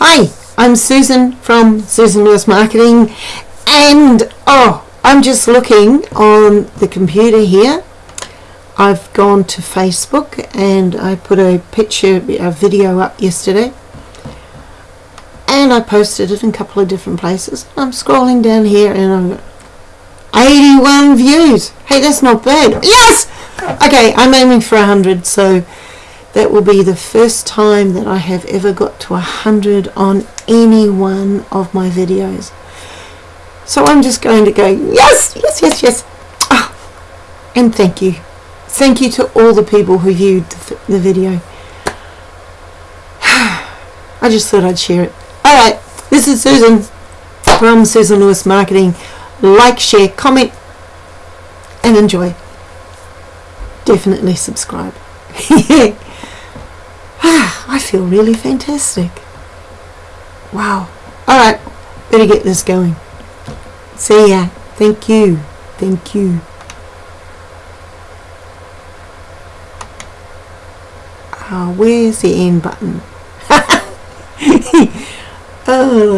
Hi, I'm Susan from Susan Lewis Marketing, and oh, I'm just looking on the computer here. I've gone to Facebook and I put a picture, a video up yesterday, and I posted it in a couple of different places. I'm scrolling down here and got 81 views. Hey, that's not bad. Yes! Okay, I'm aiming for 100, so that will be the first time that I have ever got to 100 on any one of my videos. So I'm just going to go, yes, yes, yes, yes. Oh, and thank you. Thank you to all the people who viewed the, the video. I just thought I'd share it. Alright, this is Susan from Susan Lewis Marketing. Like, share, comment, and enjoy. Definitely subscribe. I feel really fantastic. Wow. Alright, better get this going. See ya. Thank you. Thank you. Uh, where's the end button? oh,